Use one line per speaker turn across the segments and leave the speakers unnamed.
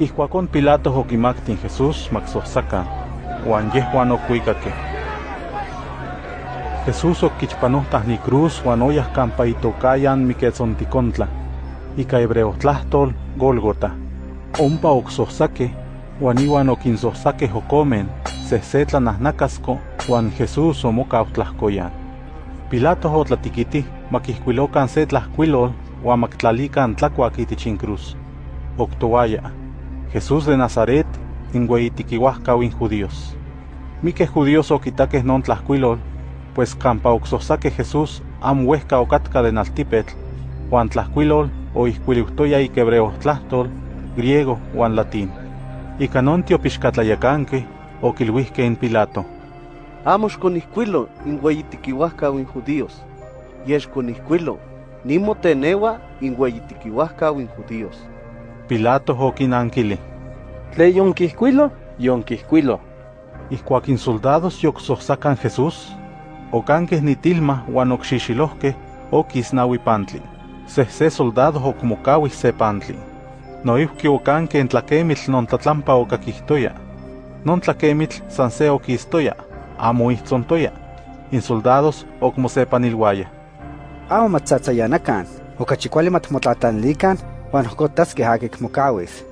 Ijkuakon Pilato okimaktin Jesús maksohsaka, uan yehuan okuikakeh. Jesús okichpanohtah ni cruz uan oyah kampa itokayan Miquetzonticontla, ika hebreo tlahtol Gólgota. Ompa oksohsakeh, uan iwan okinsohsakeh okomen, sehsetlanahnacasko, uan Jesús omokau tlahkoyan. Pilato otlatikitih makihkuilokan se tlahkuilol uan maktlalikan tlakuak Jesús de Nazaret, inweitikiuahkau in judíos. Miqueh judíos okitakeh non tlahkuilol, pues oksohsakeh Jesús amo uehka okatka de naltipetl, uan tlahkuilol oihkuiliuhtoya ik hebreo tlahtol, griego uan latín. Ika non tiopixkatlayakanqueh okilhuihkeh in Pilato.
Amo xconihcuilo inweitikiuahkau in judíos, yeh xconihcuilo nimoteneua inweitikiuahkau in judíos.
Pilato okinankili.
Tle yonquihcuilo, yonquihcuilo.
Ijkuak insoldados yoksohsakan Jesús, okanqueh nitilma uan okxixilohkeh okis naui pantli. Sehse soldado okmokauih se pantli. Noihki okanqueh in tlakemitl non tlatlampa okakihtoya. Non tlakemitl san se okistoya, amo ihtzontoya. In soldados okmosepanilwaya.
Amo matzatzayanakan, okachi kuali matmotlatanilikan, uan ohkotaskeh akik mokawis.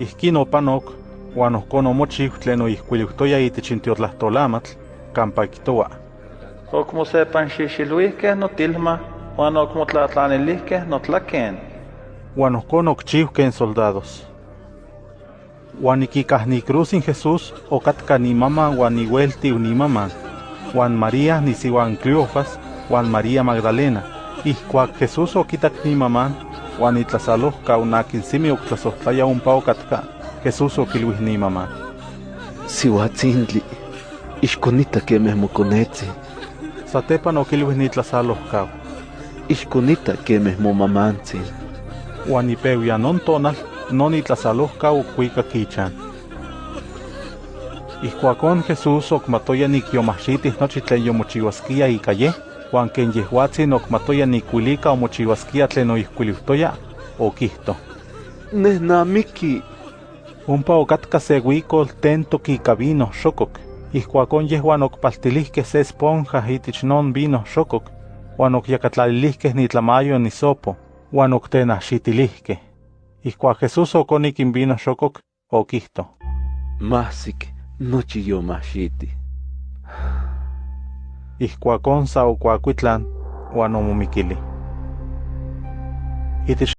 Ihkin opanok, uan ohkon omochiu tlen oihkuiliuhtoya itich in tiotlahtolamatl, kampa kihtowa.
Okmosepanxixiluihkeh notilma, uan okmotlatlanilihkeh notlaken.
Uan ohkon okchiuhkeh in soldados. Uan ikikah ni cruz in Jesús okatka ni maman uan iueltiu ni maman, uan María nisiuan Cleofas, uan María Magdalena. Ijkuak Jesús okitak ni maman, uan itlasalohka unakin simi oktlasohtlaya ompa okatka, Jesús okilhuih ni maman.
Siuatzintli, ixkonita kemeh mokonetzi,
Satepan okilhuih ni tlasalohkau.
ixkonita kemeh momamantzin.
Uan ipeuia non tonal, non itlasalohkau okuikak ichan. Ijkuakon Jesús okmatoya nikiomahxitih nochi tlen yomochiuaskia ika yeh, uan ken yehuatzin okmatoya nikuilika omochiuaskia tlen oihkuiliuhtoya, okihto.
Nehnamiki,
Ompa okatka se huicol tentok ika vino xokok. Ijkuakon yehuan okpaltilihkeh se esponja itich non vino xokok, uan okyakatlalilihkeh nitlamayo nisopo, uan oktenahxitilihkeh. Ijkuak Jesús okonik in vino xokok, okihto.
mahsik, nochi yomahxiti.
Ijkuakon sa okuakuitlan, uan omomikili. Itich